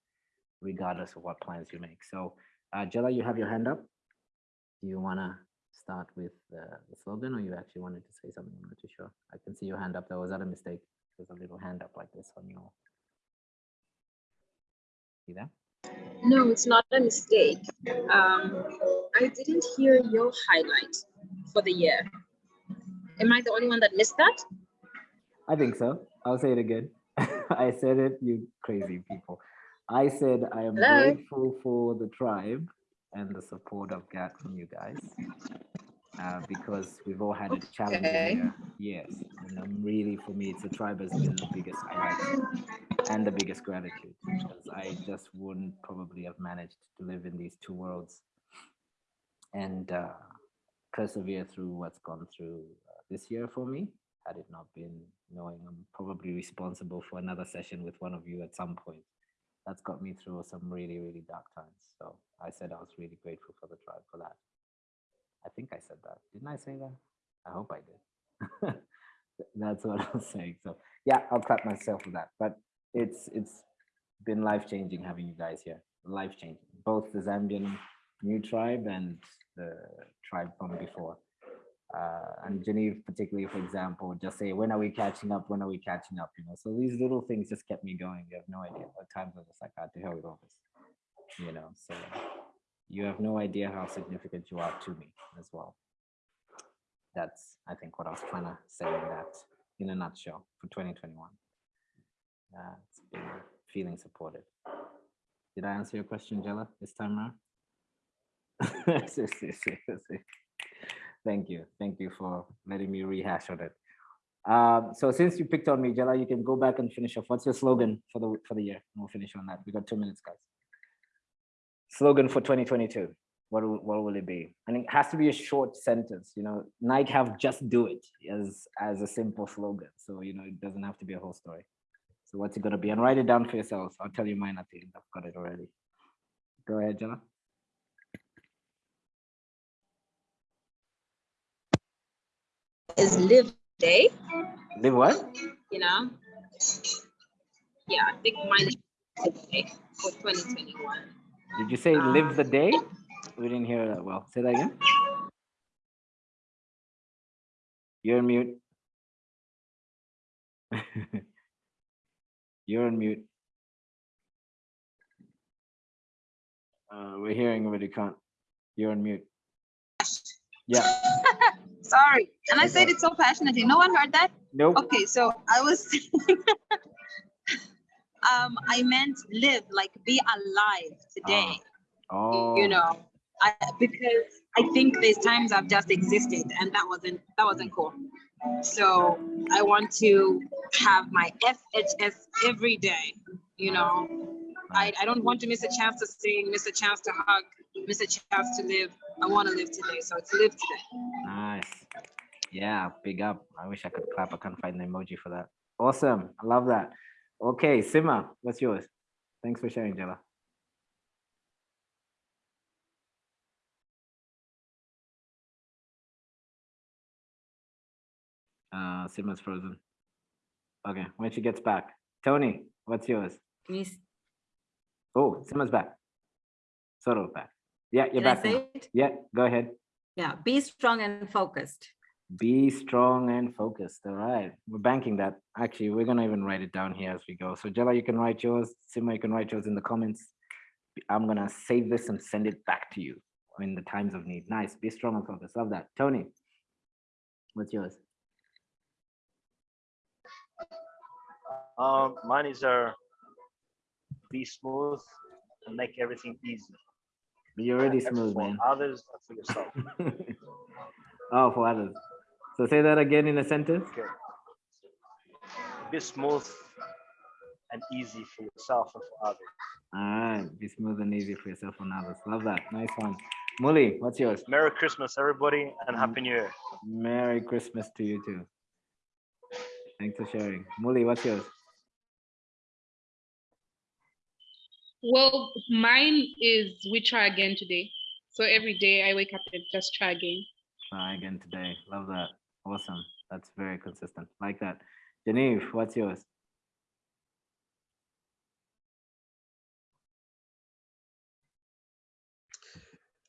regardless of what plans you make. So uh, Jella, you have your hand up. Do you want to start with the, the slogan or you actually wanted to say something? I'm not too sure. I can see your hand up. There was that a mistake? There's a little hand up like this on your. See that? No, it's not a mistake. Um, I didn't hear your highlight for the year. Am I the only one that missed that? I think so. I'll say it again. I said it, you crazy people. I said I am Hello? grateful for the tribe and the support I've got from you guys. Uh, because we've all had a challenging Okay. year. Yes. And I'm really, for me, it's the tribe has been the biggest highlight and the biggest gratitude because I just wouldn't probably have managed to live in these two worlds and uh, persevere through what's gone through uh, this year for me. Had it not been knowing I'm probably responsible for another session with one of you at some point, that's got me through some really, really dark times. So I said I was really grateful for the tribe for that. I think I said that. Didn't I say that? I hope I did. That's what I was saying. So yeah, I'll clap myself for that. But it's it's been life changing having you guys here. Life changing. Both the Zambian new tribe and the tribe from before. Uh, and Geneve, particularly, for example, just say, when are we catching up? When are we catching up? You know, so these little things just kept me going. You have no idea. At times I was just like, ah, to hell with all this. You know, so you have no idea how significant you are to me as well. That's, I think, what I was trying to say in that, in a nutshell, for 2021. Uh, it's been feeling supported. Did I answer your question, Jella, this time around? Thank you. Thank you for letting me rehash on it. Um, so since you picked on me, Jella, you can go back and finish off. What's your slogan for the for the year? We'll finish on that. We got two minutes, guys. Slogan for 2022. What will, what will it be? And it has to be a short sentence. You know, Nike have just do it as as a simple slogan. So you know, it doesn't have to be a whole story. So what's it gonna be? And write it down for yourselves. I'll tell you mine at the end. I've got it already. Go ahead, Jella. Is live day, Live what? you know? Yeah, I think mine is live day for 2021. Did you say live the day? We didn't hear that well. Say that again. You're on mute. You're on mute. Uh, we're hearing, but you can't. You're on mute. Yeah. Sorry. And I said it so passionately. No one heard that? Nope. Okay, so I was um I meant live, like be alive today. Oh. You know, I because I think there's times I've just existed and that wasn't that wasn't cool. So I want to have my FHS every day, you know. I, I don't want to miss a chance to sing, miss a chance to hug, miss a chance to live. I want to live today. So it's live today. Nice. Yeah, big up. I wish I could clap. I can't find the emoji for that. Awesome. I love that. Okay, Sima, what's yours? Thanks for sharing, Jella. Uh, Sima's frozen. Okay, when she gets back. Tony, what's yours? Miss, Oh, Sima's back. Sort of back. Yeah, you're Can I back now. say it? Yeah, go ahead. yeah, be strong and focused. Be strong and focused. All right. We're banking that. Actually, we're gonna even write it down here as we go. So Jella, you can write yours. Sima, you can write yours in the comments. I'm gonna save this and send it back to you in the times of need. Nice. Be strong and focused. Love that. Tony, what's yours? Um, mine is uh, be smooth and make everything easy. You're already smooth, for man. Others and for yourself. Oh, for others. So say that again in a sentence. Okay. Be smooth and easy for yourself and for others. All right. Be smooth and easy for yourself and others. Love that. Nice one. Muli, what's yours? Merry Christmas, everybody, and Mm. Happy New Year. Merry Christmas to you too. Thanks for sharing. Muli, what's yours? Well, mine is we try again today. So every day I wake up and just try again. Try again today. Love that. Awesome. That's very consistent. Like that. Genevieve, what's yours?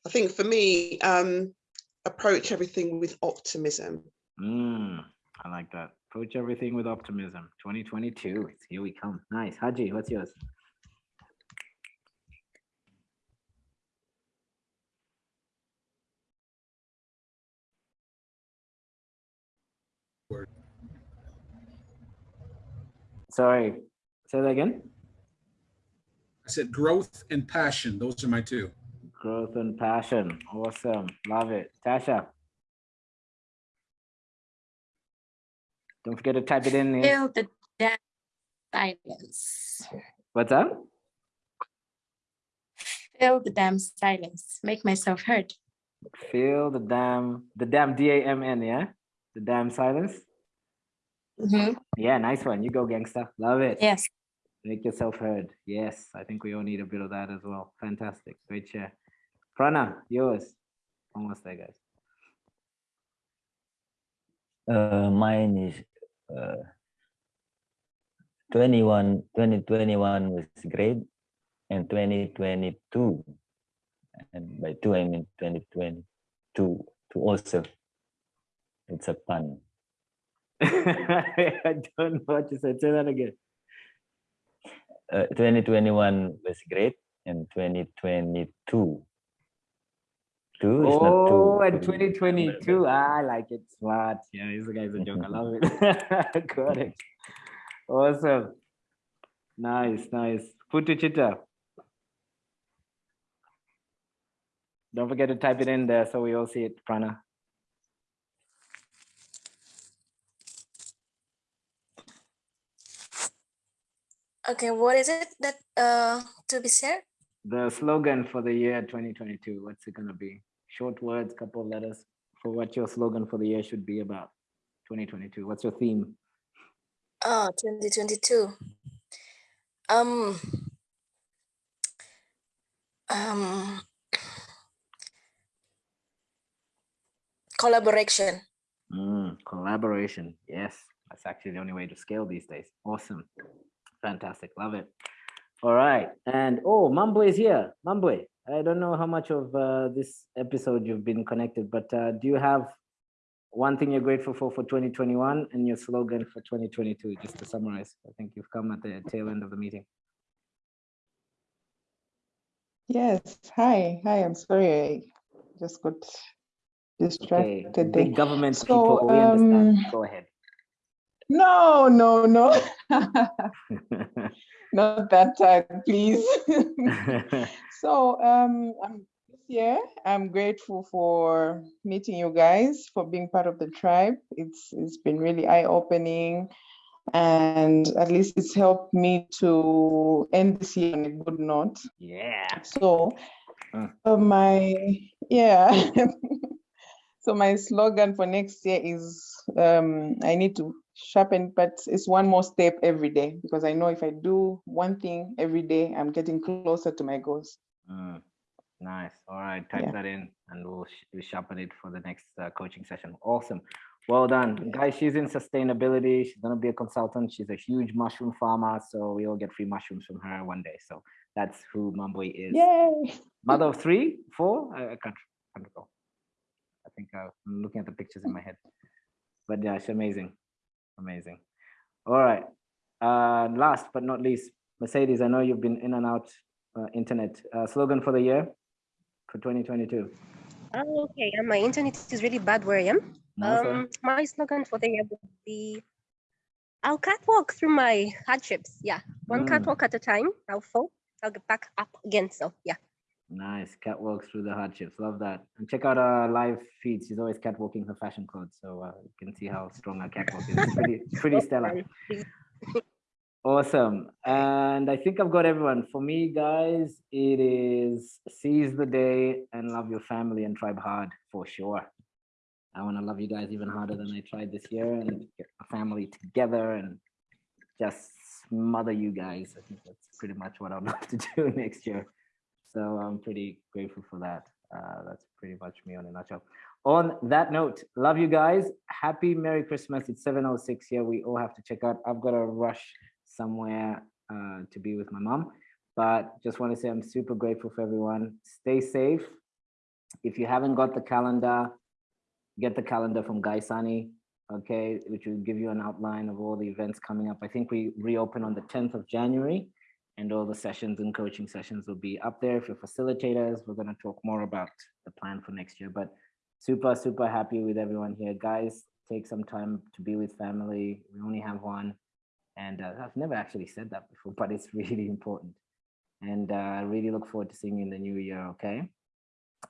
I think for me, um, approach everything with optimism. Mm, I like that. Approach everything with optimism. 2022. It's here we come. Nice. Haji, what's yours? Sorry. Say that again. I said growth and passion. Those are my two. Growth and passion. Awesome. Love it. Tasha. Don't forget to type it in. Nick. Feel the damn silence. What's up? Feel the damn silence. Make myself heard. Feel the damn, the damn D-A-M-N, yeah? The damn silence. Mhm. Yeah, nice one. You go, gangster. Love it. Yes. Make yourself heard. Yes, I think we all need a bit of that as well. Fantastic. Great share. Prana, yours. Almost there, guys. Uh, mine is uh, 21, 2021 was great and 2022. And by two, I mean 2022 to also. It's a pun. I don't know what you said. Say that again. Uh, 2021 was great and 2022. Two is not two. Oh, and 2022. I like it. Smart. Yeah, this guy's a joke. I love it. Got it. Awesome. Nice, nice. Putu Chitta. Don't forget to type it in there so we all see it, Prana. Okay, what is it that uh to be shared? The slogan for the year 2022, what's it gonna be? Short words, couple of letters for what your slogan for the year should be about 2022. What's your theme? Oh, 2022. Um, um, collaboration. Mm, collaboration. Yes, that's actually the only way to scale these days. Awesome. Fantastic. Love it. All right. And oh, Mambwe is here. Mambwe, I don't know how much of uh, this episode you've been connected, but uh, do you have one thing you're grateful for for 2021 and your slogan for 2022, just to summarize? I think you've come at the tail end of the meeting. Yes, hi, hi, I'm sorry, I just got distracted there. big government So, people, we understand. um, Go ahead. No, no, no. Not that time, please. So, um, I'm this year, I'm grateful for meeting you guys, for being part of the tribe. It's it's been really eye-opening, and at least it's helped me to end this year on a good note. yeah. So, uh, my yeah. So my slogan for next year is um, I need to sharpen, but it's one more step every day because I know if I do one thing every day, I'm getting closer to my goals. Mm, nice. All right, type Yeah. that in and we'll, we'll sharpen it for the next uh, coaching session. Awesome. Well done. Guys, she's in sustainability. She's going to be a consultant. She's a huge mushroom farmer. So we all get free mushrooms from her one day. So that's who Mambwe is. Yay! Mother of three, four? I, I can't, can't recall. I think uh, I'm looking at the pictures in my head. But yeah, she's amazing. Amazing. All right. Uh, last but not least, Mercedes, I know you've been in and out uh, internet. Uh, slogan for the year for 2022. Oh, okay, and my internet is really bad where I am. No. Um, my slogan for the year would be I'll catwalk through my hardships. Yeah, one Mm. catwalk at a time. I'll fall, I'll get back up again. So, yeah. Nice. Catwalk through the hardships. Love that. And check out our live feed. She's always catwalking her fashion clothes. So uh, you can see how strong our catwalk is. It's pretty, pretty stellar. Awesome. And I think I've got everyone. For me, guys, it is seize the day and love your family and tribe hard for sure. I want to love you guys even harder than I tried this year and get my family together and just smother you guys. I think that's pretty much what I'd love to do next year. So I'm pretty grateful for that. Uh, that's pretty much me on a nutshell. On that note, love you guys. Happy Merry Christmas. It's 7.06 here. We all have to check out. I've got to rush somewhere uh, to be with my mom. But just want to say I'm super grateful for everyone. Stay safe. If you haven't got the calendar, get the calendar from Guy Sani, okay, which will give you an outline of all the events coming up. I think we reopen on the 10th of January and all the sessions and coaching sessions will be up there. If you're facilitators, we're going to talk more about the plan for next year. But super, super happy with everyone here. Guys, take some time to be with family. We only have one. And uh, I've never actually said that before, but it's really important. And uh, I really look forward to seeing you in the new year, okay?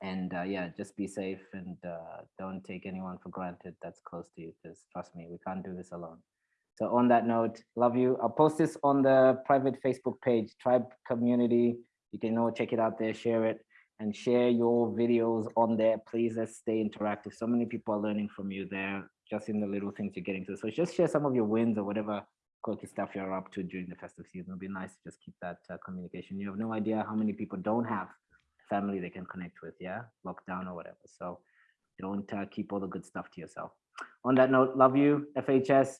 And uh, yeah, just be safe and uh, don't take anyone for granted that's close to you, because trust me, we can't do this alone. So on that note, love you. I'll post this on the private Facebook page, Tribe Community. You can all check it out there, share it, and share your videos on there. Please, let's stay interactive. So many people are learning from you there, just in the little things you're getting to. So just share some of your wins or whatever quirky stuff you're up to during the festive season. It'll be nice to just keep that uh, communication. You have no idea how many people don't have family they can connect with, yeah, lockdown or whatever. So don't uh, keep all the good stuff to yourself. On that note, love you, FHS.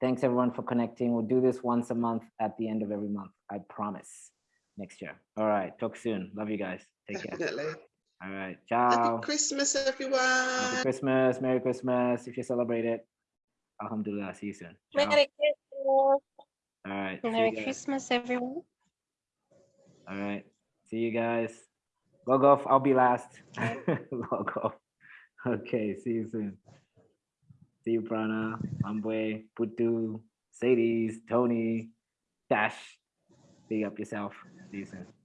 Thanks everyone for connecting. We'll do this once a month at the end of every month. I promise next year. All right. Talk soon. Love you guys. Take care. Definitely. All right. Ciao. Happy Christmas, everyone. Happy Christmas. Merry Christmas. If you celebrate it. Alhamdulillah. See you soon. Ciao. Merry Christmas. All right. Merry. Christmas, everyone. All right. See you guys. Log off. I'll be last. Log off. Okay. See you soon. See you, Prana, Mambwe, Putu, Sadie's, Tony, Dash. Big up yourself. See you soon.